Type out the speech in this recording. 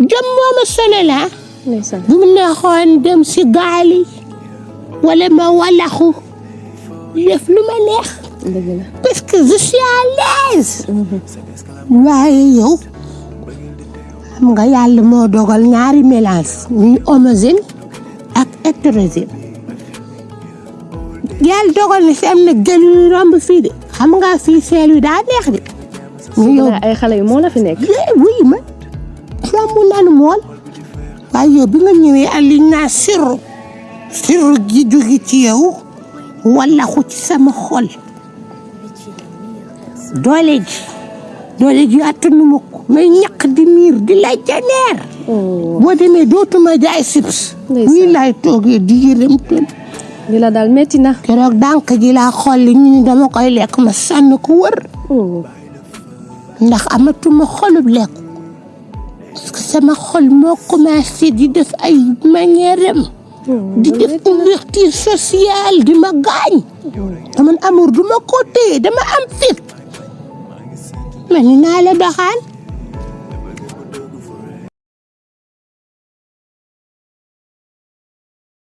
جمو مسلا لا قمنا خان دم سقالي ولا ما ولا خو يفلو مليح بس كزشي عليز ما هيو مغاي على مودو قال ناري ملانس مي أمازين أك أترزين قال دوغل نسيم نجلو رام بفيد خمغا في سيلو دا نخدي مي أي خلي مولا في نك لا وي ما nanu waaye yow bi nga ñëwee ak liñ naa sirru sirru gi jóge ci yow wala xu ci sama xol. Doole ji doole ji attanu ma ko. May ñaq di miir di lay janeer. Oh. Boo demee dootuma jaay sips nii laay toogee di yërëm ten li la daal metti na. keroog dànk ji laa xolli ñu ni dama koy lekk ma sànni ko wër. Oh. Ndax amatuma xolub lekk. Sama xol moo commencé di def ay manière di def ouverture sociale di ma gaañ dama amour du ma ko téye dama am fit ma ni naa la doxaan